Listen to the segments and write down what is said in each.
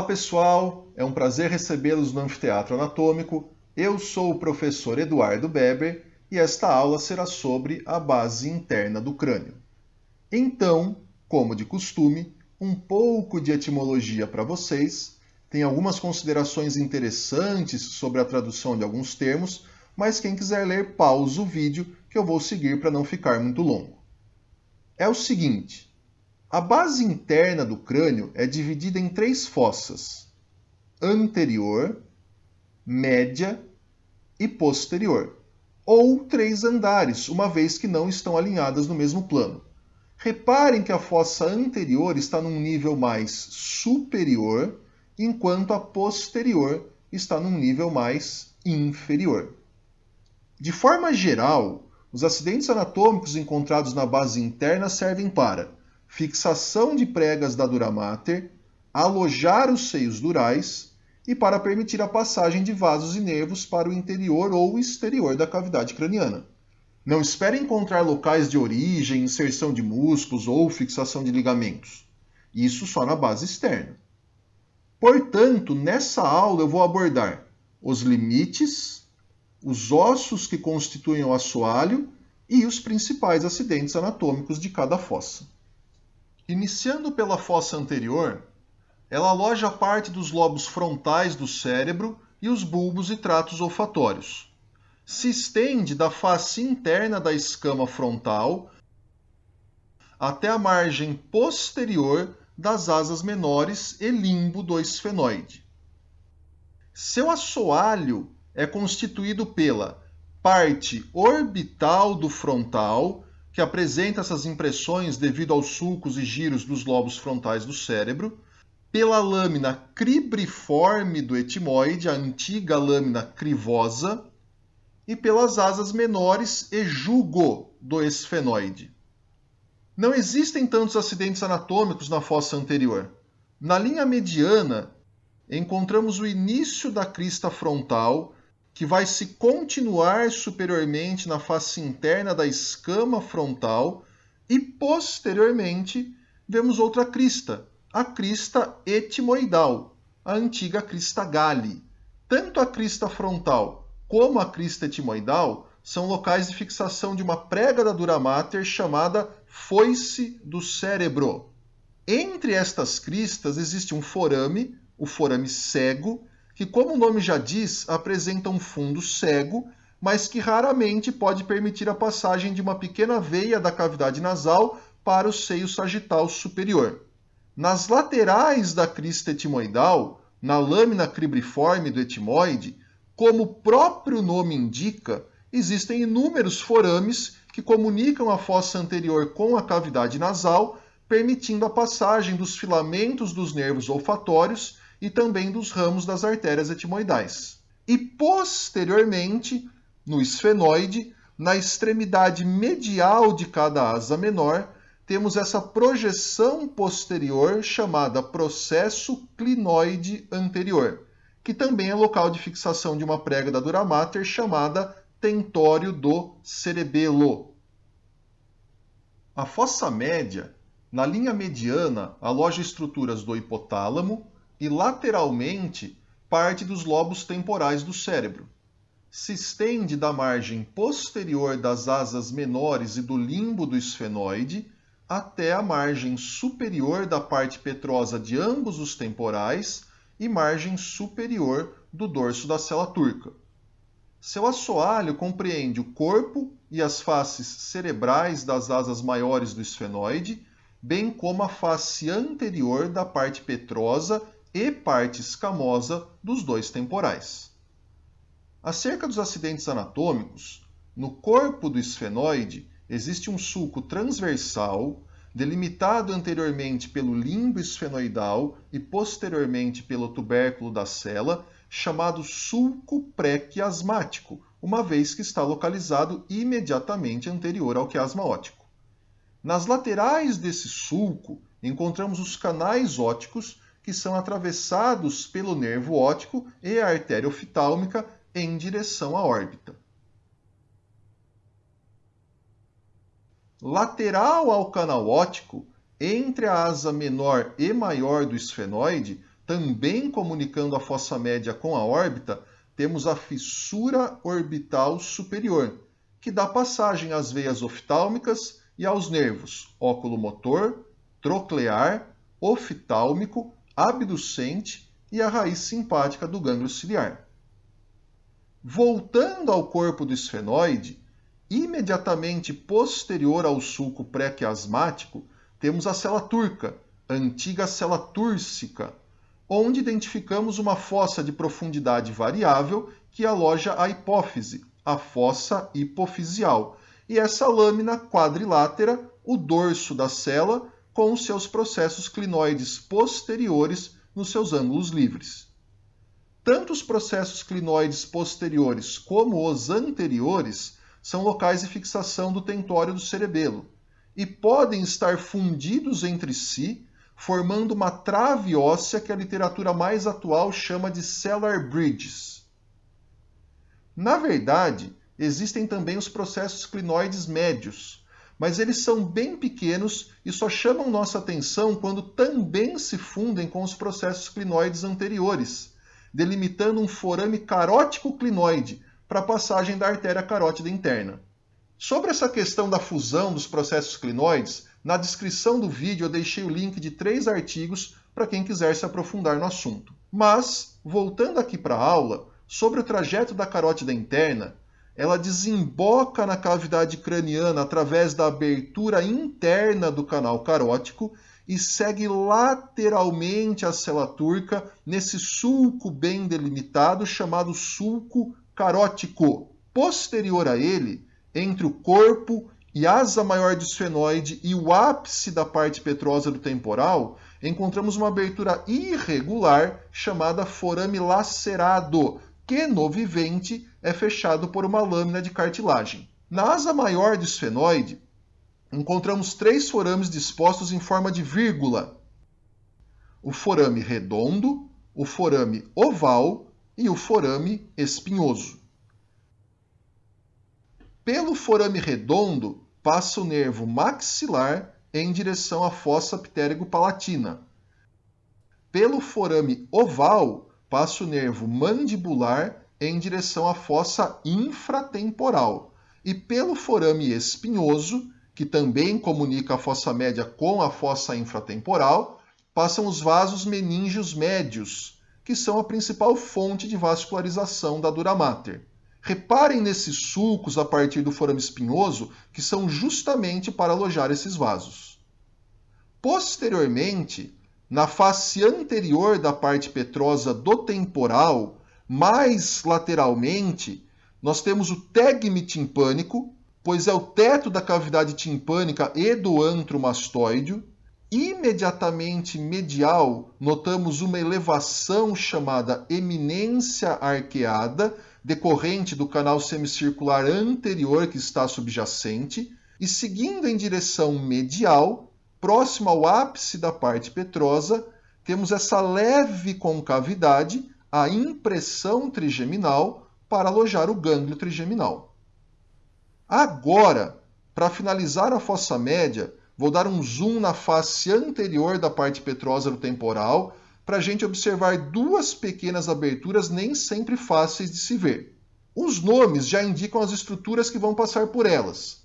Olá pessoal, é um prazer recebê-los no Anfiteatro Anatômico. Eu sou o professor Eduardo Beber e esta aula será sobre a base interna do crânio. Então, como de costume, um pouco de etimologia para vocês. Tem algumas considerações interessantes sobre a tradução de alguns termos, mas quem quiser ler, pausa o vídeo que eu vou seguir para não ficar muito longo. É o seguinte, a base interna do crânio é dividida em três fossas, anterior, média e posterior, ou três andares, uma vez que não estão alinhadas no mesmo plano. Reparem que a fossa anterior está num nível mais superior, enquanto a posterior está num nível mais inferior. De forma geral, os acidentes anatômicos encontrados na base interna servem para fixação de pregas da dura mater, alojar os seios durais e para permitir a passagem de vasos e nervos para o interior ou exterior da cavidade craniana. Não espere encontrar locais de origem, inserção de músculos ou fixação de ligamentos. Isso só na base externa. Portanto, nessa aula eu vou abordar os limites, os ossos que constituem o assoalho e os principais acidentes anatômicos de cada fossa. Iniciando pela fossa anterior, ela aloja parte dos lobos frontais do cérebro e os bulbos e tratos olfatórios se estende da face interna da escama frontal até a margem posterior das asas menores e limbo do esfenoide. Seu assoalho é constituído pela parte orbital do frontal, que apresenta essas impressões devido aos sulcos e giros dos lobos frontais do cérebro, pela lâmina cribriforme do etimoide, a antiga lâmina crivosa, e pelas asas menores e jugo do esfenoide. Não existem tantos acidentes anatômicos na fossa anterior. Na linha mediana, encontramos o início da crista frontal, que vai se continuar superiormente na face interna da escama frontal, e posteriormente vemos outra crista, a crista etimoidal, a antiga crista Galli. Tanto a crista frontal como a crista etimoidal, são locais de fixação de uma prega da dura mater chamada foice do cérebro. Entre estas cristas existe um forame, o forame cego, que, como o nome já diz, apresenta um fundo cego, mas que raramente pode permitir a passagem de uma pequena veia da cavidade nasal para o seio sagital superior. Nas laterais da crista etimoidal, na lâmina cribriforme do etimoide, como o próprio nome indica, existem inúmeros forames que comunicam a fossa anterior com a cavidade nasal, permitindo a passagem dos filamentos dos nervos olfatórios e também dos ramos das artérias etimoidais. E posteriormente, no esfenoide, na extremidade medial de cada asa menor, temos essa projeção posterior chamada processo clinoide anterior que também é local de fixação de uma prega da dura mater chamada tentório do cerebelo. A fossa média, na linha mediana, aloja estruturas do hipotálamo e lateralmente parte dos lobos temporais do cérebro. Se estende da margem posterior das asas menores e do limbo do esfenoide até a margem superior da parte petrosa de ambos os temporais e margem superior do dorso da cela turca. Seu assoalho compreende o corpo e as faces cerebrais das asas maiores do esfenoide, bem como a face anterior da parte petrosa e parte escamosa dos dois temporais. Acerca dos acidentes anatômicos, no corpo do esfenoide existe um sulco transversal delimitado anteriormente pelo limbo esfenoidal e posteriormente pelo tubérculo da cela, chamado sulco pré-quiasmático, uma vez que está localizado imediatamente anterior ao quiasma óptico. Nas laterais desse sulco, encontramos os canais ópticos, que são atravessados pelo nervo óptico e a artéria oftalmica em direção à órbita. Lateral ao canal óptico, entre a asa menor e maior do esfenoide, também comunicando a fossa média com a órbita, temos a fissura orbital superior, que dá passagem às veias oftálmicas e aos nervos óculo-motor, troclear, oftálmico, abducente e a raiz simpática do gânglio ciliar. Voltando ao corpo do esfenoide, imediatamente posterior ao sulco pré-quiasmático, temos a cela turca, antiga cela túrcica, onde identificamos uma fossa de profundidade variável que aloja a hipófise, a fossa hipofisial, e essa lâmina quadrilátera, o dorso da cela, com seus processos clinoides posteriores nos seus ângulos livres. Tanto os processos clinoides posteriores como os anteriores são locais de fixação do tentório do cerebelo e podem estar fundidos entre si, formando uma trave óssea que a literatura mais atual chama de cellar bridges. Na verdade, existem também os processos clinoides médios, mas eles são bem pequenos e só chamam nossa atenção quando também se fundem com os processos clinoides anteriores, delimitando um forame carótico clinoide para a passagem da artéria carótida interna. Sobre essa questão da fusão dos processos clinoides, na descrição do vídeo eu deixei o link de três artigos para quem quiser se aprofundar no assunto. Mas, voltando aqui para a aula, sobre o trajeto da carótida interna, ela desemboca na cavidade craniana através da abertura interna do canal carótico e segue lateralmente a cela turca nesse sulco bem delimitado chamado sulco carótico. Posterior a ele, entre o corpo e asa maior do esfenoide e o ápice da parte petrosa do temporal, encontramos uma abertura irregular chamada forame lacerado, que no vivente é fechado por uma lâmina de cartilagem. Na asa maior do esfenoide, encontramos três forames dispostos em forma de vírgula. O forame redondo, o forame oval e o forame espinhoso. Pelo forame redondo passa o nervo maxilar em direção à fossa ptérigo-palatina. Pelo forame oval passa o nervo mandibular em direção à fossa infratemporal. E pelo forame espinhoso, que também comunica a fossa média com a fossa infratemporal, passam os vasos meníngeos médios, que são a principal fonte de vascularização da dura mater. Reparem nesses sulcos a partir do forame espinhoso, que são justamente para alojar esses vasos. Posteriormente, na face anterior da parte petrosa do temporal, mais lateralmente, nós temos o tegme timpânico, pois é o teto da cavidade timpânica e do antro mastoideo. Imediatamente medial, notamos uma elevação chamada eminência arqueada, decorrente do canal semicircular anterior que está subjacente, e seguindo em direção medial, próximo ao ápice da parte petrosa, temos essa leve concavidade, a impressão trigeminal, para alojar o gânglio trigeminal. Agora, para finalizar a fossa média, vou dar um zoom na face anterior da parte petrosa do temporal, para a gente observar duas pequenas aberturas nem sempre fáceis de se ver. Os nomes já indicam as estruturas que vão passar por elas.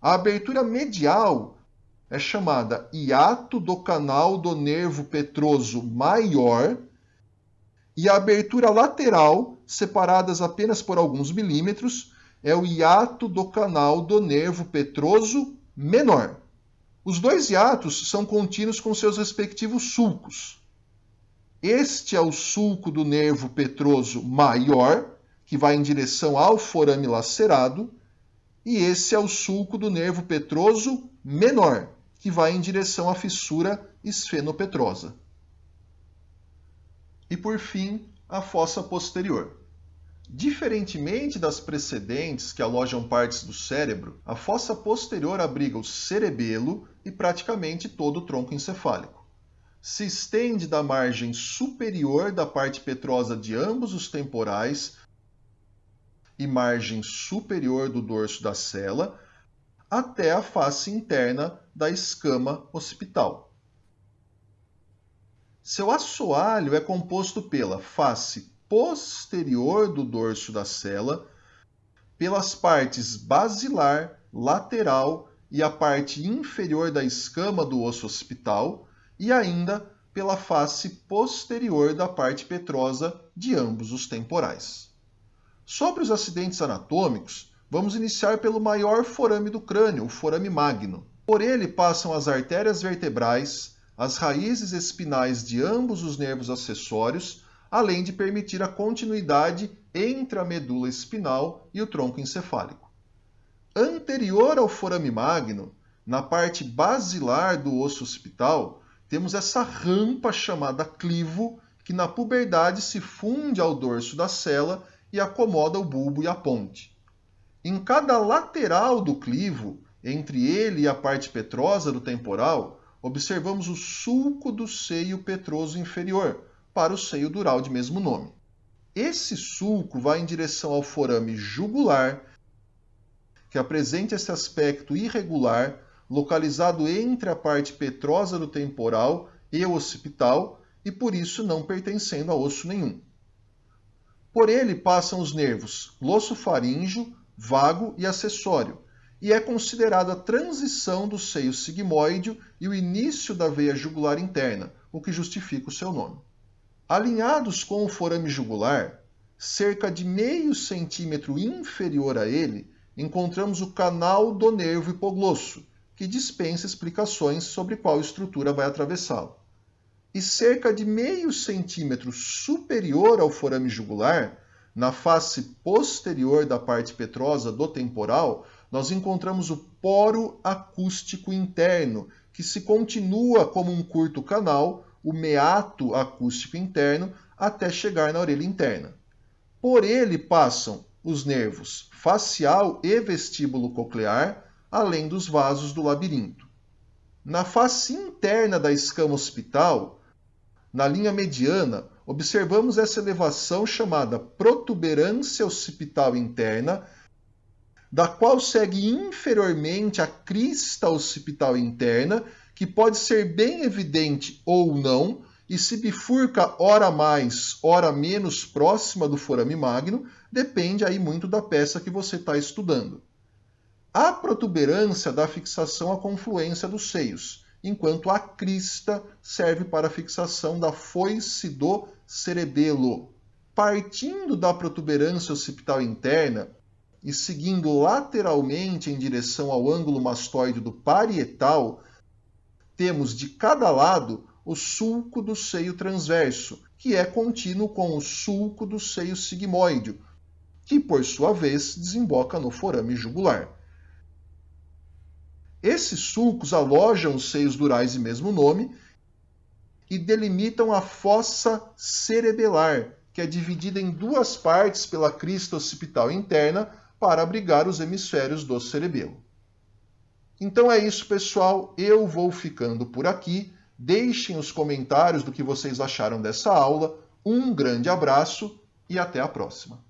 A abertura medial é chamada hiato do canal do nervo petroso maior e a abertura lateral, separadas apenas por alguns milímetros, é o hiato do canal do nervo petroso menor. Os dois hiatos são contínuos com seus respectivos sulcos. Este é o sulco do nervo petroso maior, que vai em direção ao forame lacerado, e esse é o sulco do nervo petroso menor, que vai em direção à fissura esfenopetrosa. E por fim, a fossa posterior. Diferentemente das precedentes que alojam partes do cérebro, a fossa posterior abriga o cerebelo e praticamente todo o tronco encefálico. Se estende da margem superior da parte petrosa de ambos os temporais e margem superior do dorso da cela até a face interna da escama occipital. Seu assoalho é composto pela face posterior do dorso da cela, pelas partes basilar, lateral e a parte inferior da escama do osso occipital e ainda pela face posterior da parte petrosa de ambos os temporais. Sobre os acidentes anatômicos, vamos iniciar pelo maior forame do crânio, o forame magno. Por ele passam as artérias vertebrais, as raízes espinais de ambos os nervos acessórios, além de permitir a continuidade entre a medula espinal e o tronco encefálico. Anterior ao forame magno, na parte basilar do osso occipital, temos essa rampa chamada clivo, que na puberdade se funde ao dorso da cela e acomoda o bulbo e a ponte. Em cada lateral do clivo, entre ele e a parte petrosa do temporal, observamos o sulco do seio petroso inferior, para o seio dural de mesmo nome. Esse sulco vai em direção ao forame jugular, que apresenta esse aspecto irregular, localizado entre a parte petrosa do temporal e o occipital, e por isso não pertencendo a osso nenhum. Por ele passam os nervos glossofaríngeo, vago e acessório, e é considerado a transição do seio sigmoide e o início da veia jugular interna, o que justifica o seu nome. Alinhados com o forame jugular, cerca de meio centímetro inferior a ele, encontramos o canal do nervo hipoglosso, que dispensa explicações sobre qual estrutura vai atravessá-lo. E cerca de meio centímetro superior ao forame jugular, na face posterior da parte petrosa do temporal, nós encontramos o poro acústico interno, que se continua como um curto canal, o meato acústico interno, até chegar na orelha interna. Por ele passam os nervos facial e vestíbulo coclear, além dos vasos do labirinto. Na face interna da escama hospital, na linha mediana, observamos essa elevação chamada protuberância occipital interna, da qual segue inferiormente a crista occipital interna, que pode ser bem evidente ou não, e se bifurca ora mais, ora menos próxima do forame magno, depende aí muito da peça que você está estudando. A protuberância dá fixação à confluência dos seios, enquanto a crista serve para a fixação da foice do cerebelo. Partindo da protuberância occipital interna e seguindo lateralmente em direção ao ângulo mastoide do parietal, temos de cada lado o sulco do seio transverso, que é contínuo com o sulco do seio sigmoide, que por sua vez desemboca no forame jugular. Esses sulcos alojam os seios durais de mesmo nome e delimitam a fossa cerebelar, que é dividida em duas partes pela crista occipital interna para abrigar os hemisférios do cerebelo. Então é isso, pessoal. Eu vou ficando por aqui. Deixem os comentários do que vocês acharam dessa aula. Um grande abraço e até a próxima.